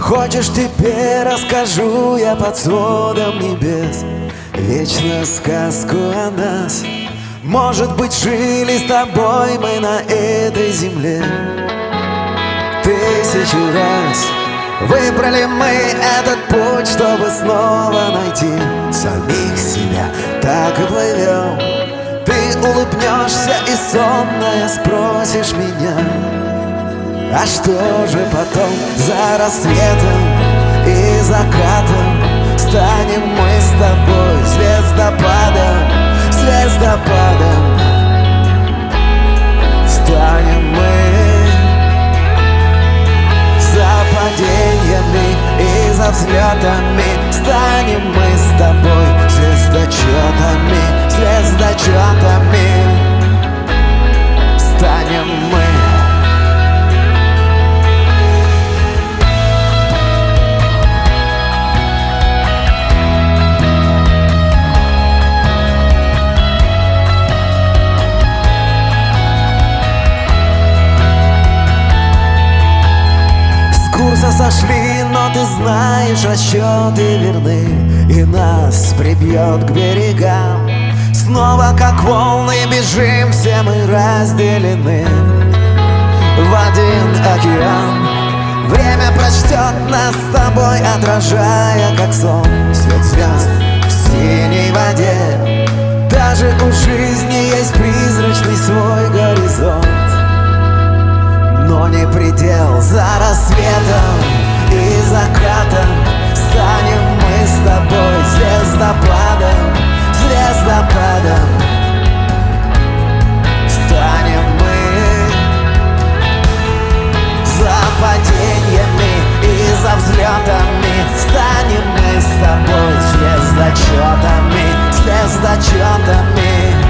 Хочешь теперь расскажу я под сводом небес. Вечную сказку о нас. Может быть жили с тобой мы на этой земле. Тысячу раз Выбрали мы этот путь, чтобы снова найти Самих себя, так и плывем. Ты улыбнешься и сонная спросишь меня а что же потом за рассветом и закатом Станем мы с тобой звездопадом, звездопадом? Станем мы за падениями и за взлетами Станем мы с тобой звездочетами, звездочетами курса сошли, но ты знаешь, расчеты верны И нас прибьет к берегам. Снова как волны бежим, все мы разделены. В один океан Время прочтет нас с тобой, отражая как сон Свет звезд в синей воде. Даже у жизни есть призрачный свой горизонт не предел. За рассветом и закатом Станем мы с тобой звездопадом Звездопадом. Станем мы За падениями и за взлетами. Станем мы с тобой звездочетами Звездочетами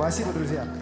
Спасибо, друзья.